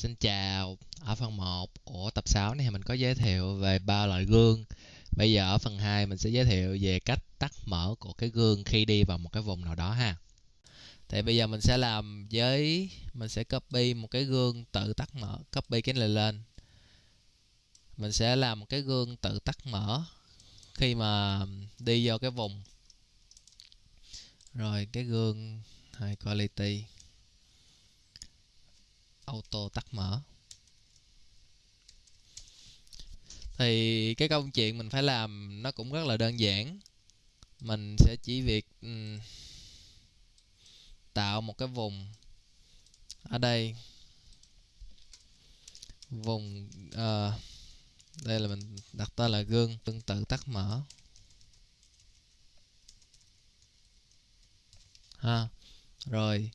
Xin chào, ở phần 1 của tập 6 này mình có giới thiệu về ba loại gương. Bây giờ ở phần 2 mình sẽ giới thiệu về cách tắt mở của cái gương khi đi vào một cái vùng nào đó ha. Thì bây giờ mình sẽ làm với mình sẽ copy một cái gương tự tắt mở, copy cái này lên. Mình sẽ làm một cái gương tự tắt mở khi mà đi vào cái vùng. Rồi cái gương high quality auto tắt mở. Thì cái công chuyện mình phải làm nó cũng rất là đơn giản. Mình sẽ chỉ việc um, tạo một cái vùng ở đây. Vùng uh, đây là mình đặt tên là gương tương tự tắt mở. Ha rồi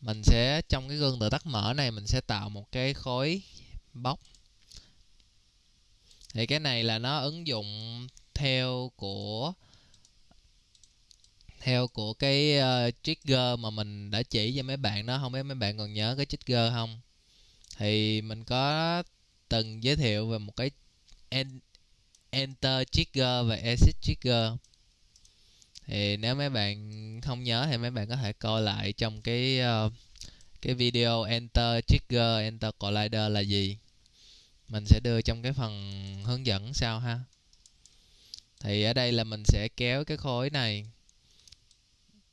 mình sẽ trong cái gương tự tắt mở này mình sẽ tạo một cái khối bóc. Thì cái này là nó ứng dụng theo của theo của cái uh, trigger mà mình đã chỉ cho mấy bạn đó. Không biết mấy bạn còn nhớ cái trigger không? Thì mình có từng giới thiệu về một cái enter trigger và exit trigger thì nếu mấy bạn không nhớ thì mấy bạn có thể coi lại trong cái uh, cái video enter trigger enter collider là gì. Mình sẽ đưa trong cái phần hướng dẫn sau ha. Thì ở đây là mình sẽ kéo cái khối này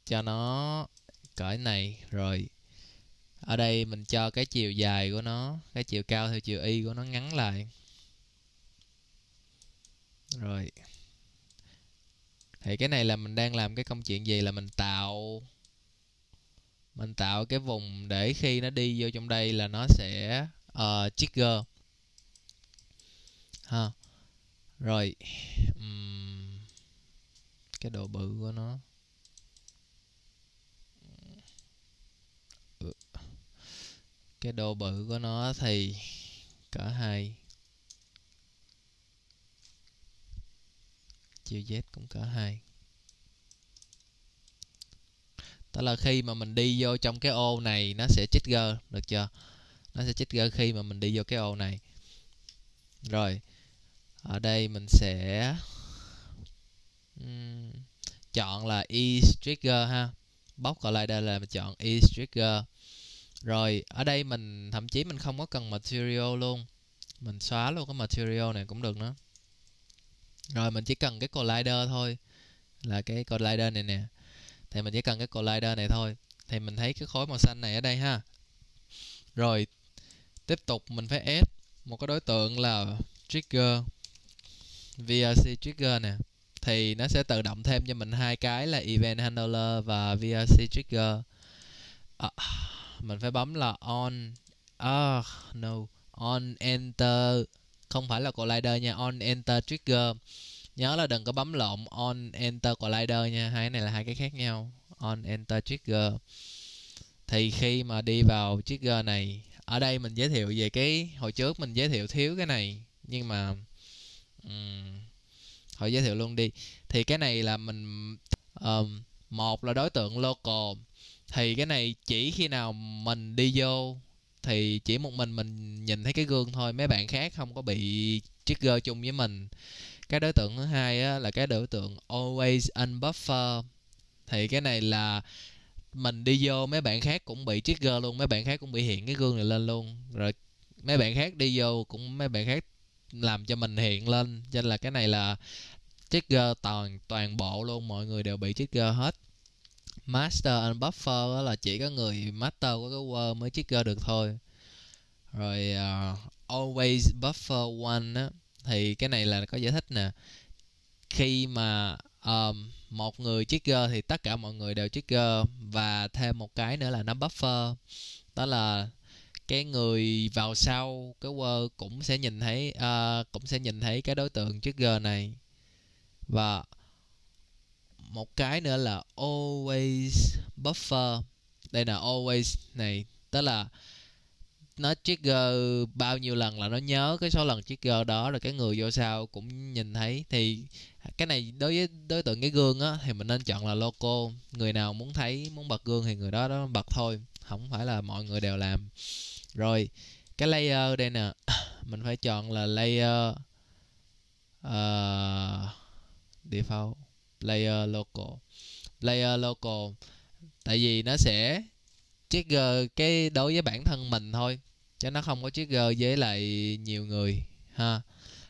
cho nó cỡ này rồi ở đây mình cho cái chiều dài của nó cái chiều cao theo chiều y của nó ngắn lại. Rồi thì cái này là mình đang làm cái công chuyện gì là mình tạo mình tạo cái vùng để khi nó đi vô trong đây là nó sẽ uh, trigger. Ha. Rồi um, cái độ bự của nó. Ừ. Cái độ bự của nó thì cỡ hai. Chiều z cũng cỡ hai tức là khi mà mình đi vô trong cái ô này nó sẽ trigger được chưa? Nó sẽ trigger khi mà mình đi vô cái ô này. Rồi ở đây mình sẽ um, chọn là e trigger ha. Bóc cả lại đây là mình chọn e trigger rồi ở đây mình thậm chí mình không có cần material luôn. Mình xóa luôn cái material này cũng được nữa rồi mình chỉ cần cái collider thôi là cái collider này nè. Thì mình chỉ cần cái collider này thôi. Thì mình thấy cái khối màu xanh này ở đây ha. Rồi tiếp tục mình phải ép một cái đối tượng là trigger VRC trigger nè. Thì nó sẽ tự động thêm cho mình hai cái là event handler và VRC trigger. À, mình phải bấm là on ah no on enter không phải là collider nha on enter trigger. Nhớ là đừng có bấm lộn on enter collider nha hai cái này là hai cái khác nhau. On enter trigger. Thì khi mà đi vào trigger này ở đây mình giới thiệu về cái hồi trước mình giới thiệu thiếu cái này nhưng mà um, hồi giới thiệu luôn đi. Thì cái này là mình um, một là đối tượng local. Thì cái này chỉ khi nào mình đi vô thì chỉ một mình mình nhìn thấy cái gương thôi mấy bạn khác không có bị trigger chung với mình. Cái đối tượng thứ hai á, là cái đối tượng always unbuffer. Thì cái này là mình đi vô mấy bạn khác cũng bị trigger luôn mấy bạn khác cũng bị hiện cái gương này lên luôn. Rồi mấy bạn khác đi vô cũng mấy bạn khác làm cho mình hiện lên. Cho nên là cái này là trigger toàn toàn bộ luôn mọi người đều bị trigger hết master unbuffer là chỉ có người master của cái word mới trigger được thôi. Rồi uh, always buffer one á thì cái này là có giải thích nè. Khi mà um, một người trigger thì tất cả mọi người đều trigger và thêm một cái nữa là nó buffer. Đó là cái người vào sau cái word cũng sẽ nhìn thấy uh, cũng sẽ nhìn thấy cái đối tượng trigger này. Và một cái nữa là always buffer. Đây là always này tức là nó trigger bao nhiêu lần là nó nhớ cái số lần trigger đó rồi cái người vô sau cũng nhìn thấy. Thì cái này đối với đối tượng cái gương á thì mình nên chọn là local người nào muốn thấy muốn bật gương thì người đó đó bật thôi không phải là mọi người đều làm. Rồi cái layer đây nè mình phải chọn là layer uh, default layer local. Layer local tại vì nó sẽ trigger cái đối với bản thân mình thôi chứ nó không có trigger với lại nhiều người ha.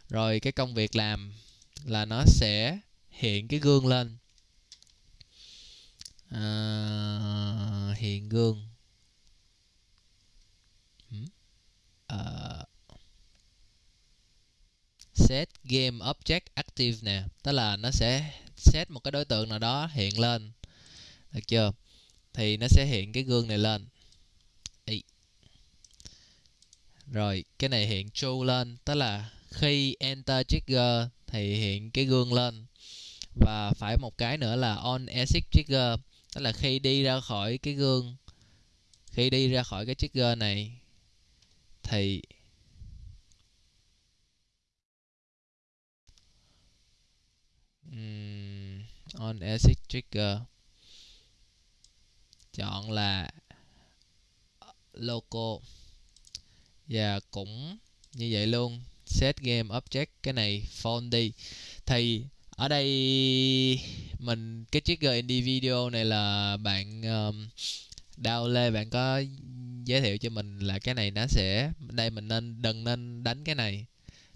Rồi cái công việc làm là nó sẽ hiện cái gương lên. À, hiện gương. À, set game object active nè tức là nó sẽ set một cái đối tượng nào đó hiện lên. Được chưa? Thì nó sẽ hiện cái gương này lên. Ý. rồi cái này hiện true lên tức là khi enter trigger thì hiện cái gương lên. Và phải một cái nữa là on exit trigger tức là khi đi ra khỏi cái gương khi đi ra khỏi cái trigger này thì um, on exit trigger. Chọn là local. Và cũng như vậy luôn. Set game object cái này phone đi. Thì ở đây mình cái trigger individual này là bạn um, đào lê bạn có giới thiệu cho mình là cái này nó sẽ đây mình nên đừng nên đánh cái này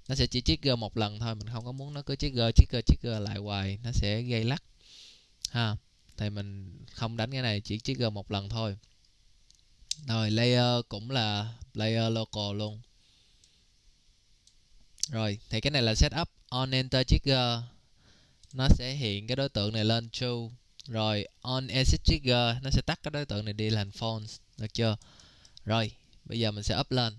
nó sẽ chỉ trigger một lần thôi, mình không có muốn nó cứ trigger trigger trigger lại hoài, nó sẽ gây lắc. Ha, thì mình không đánh cái này, chỉ trigger một lần thôi. Rồi, layer cũng là layer local luôn. Rồi, thì cái này là setup on enter trigger. Nó sẽ hiện cái đối tượng này lên true. Rồi, on exit trigger, nó sẽ tắt cái đối tượng này đi thành false, được chưa? Rồi, bây giờ mình sẽ up lên.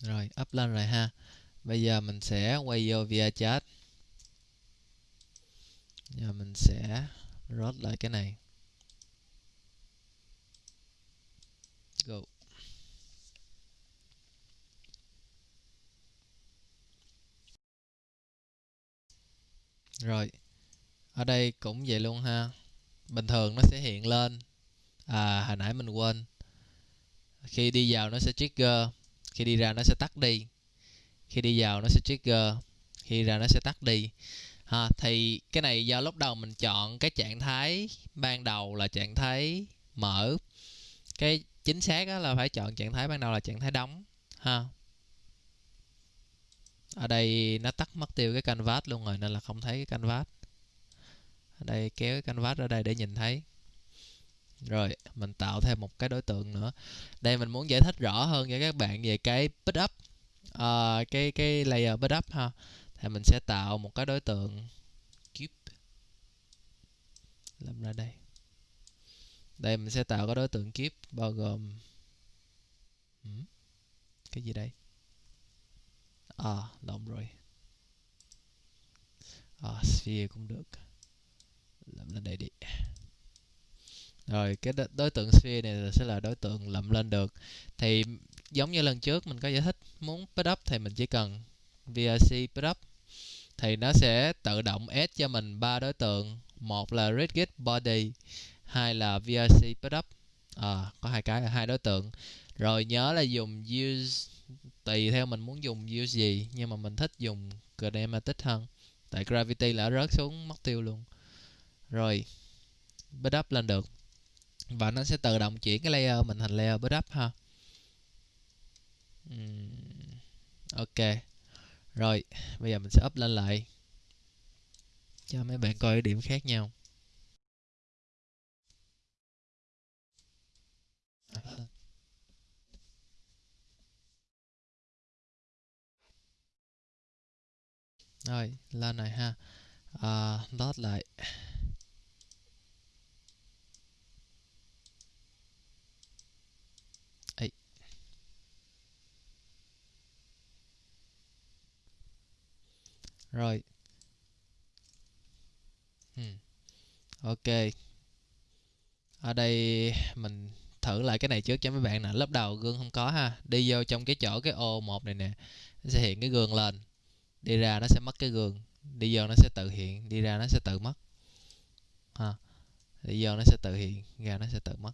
Rồi, up lên rồi ha. Bây giờ mình sẽ quay vô via chat. Giờ mình sẽ rốt lại cái này. Go. Rồi, ở đây cũng vậy luôn ha. Bình thường nó sẽ hiện lên. À hồi nãy mình quên. Khi đi vào nó sẽ trigger khi đi ra nó sẽ tắt đi. Khi đi vào nó sẽ trigger. Khi ra nó sẽ tắt đi. Ha, thì cái này do lúc đầu mình chọn cái trạng thái ban đầu là trạng thái mở. Cái chính xác là phải chọn trạng thái ban đầu là trạng thái đóng. Ha. Ở đây nó tắt mất tiêu cái canvas luôn rồi nên là không thấy cái canvas. Ở đây kéo cái canvas ra đây để nhìn thấy rồi mình tạo thêm một cái đối tượng nữa. Đây mình muốn giải thích rõ hơn cho các bạn về cái pick up uh, cái cái layer pick up ha. Thì mình sẽ tạo một cái đối tượng cube. Làm ra đây. Đây mình sẽ tạo cái đối tượng cube bao gồm ừ, cái gì đây? À lộn rồi. À, sphere cũng được. Làm lên đây đi rồi cái đối tượng sphere này sẽ là đối tượng lậm lên được. Thì giống như lần trước mình có giải thích muốn pick up thì mình chỉ cần VRC pick up. Thì nó sẽ tự động add cho mình ba đối tượng. Một là rigid body hai là VRC pick up. À, có hai cái là hai đối tượng. Rồi nhớ là dùng use tùy theo mình muốn dùng use gì nhưng mà mình thích dùng kinematic hơn. Tại gravity là rớt xuống mất tiêu luôn. Rồi pick up lên được và nó sẽ tự động chuyển cái layer mình thành layer pick up ha. Uhm, ok. Rồi bây giờ mình sẽ up lên lại. Cho mấy bạn coi điểm khác nhau. Rồi lên này ha. À, lót lại. Rồi hmm. ok. Ở đây mình thử lại cái này trước cho mấy bạn nè. Lớp đầu gương không có ha. Đi vô trong cái chỗ cái ô một này nè, nó sẽ hiện cái gương lên. Đi ra nó sẽ mất cái gương. Đi vô nó sẽ tự hiện. Đi ra nó sẽ tự mất. Ha. Đi vô nó sẽ tự hiện. Ra nó sẽ tự mất.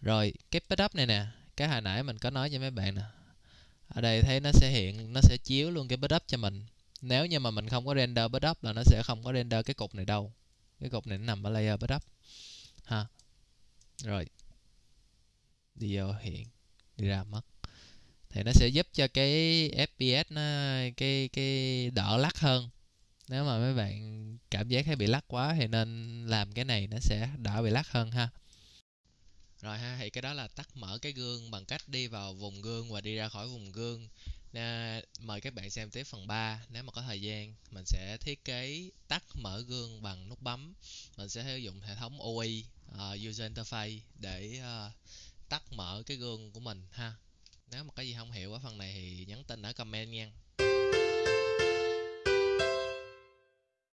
Rồi, cái setup này nè. Cái hồi nãy mình có nói cho mấy bạn nè. Ở đây thấy nó sẽ hiện, nó sẽ chiếu luôn cái setup cho mình nếu như mà mình không có render setup là nó sẽ không có render cái cục này đâu. Cái cục này nó nằm ở layer setup ha. Rồi. Đi vô hiện. Đi ra mất. Thì nó sẽ giúp cho cái fps nó, cái cái đỡ lắc hơn. Nếu mà mấy bạn cảm giác thấy bị lắc quá thì nên làm cái này nó sẽ đỡ bị lắc hơn ha. Rồi ha, thì cái đó là tắt mở cái gương bằng cách đi vào vùng gương và đi ra khỏi vùng gương. Nè, mời các bạn xem tiếp phần 3 nếu mà có thời gian mình sẽ thiết kế tắt mở gương bằng nút bấm. Mình sẽ sử dụng hệ thống UI uh, ờ, user interface để uh, tắt mở cái gương của mình ha. Nếu mà có gì không hiểu ở phần này thì nhắn tin ở comment nha.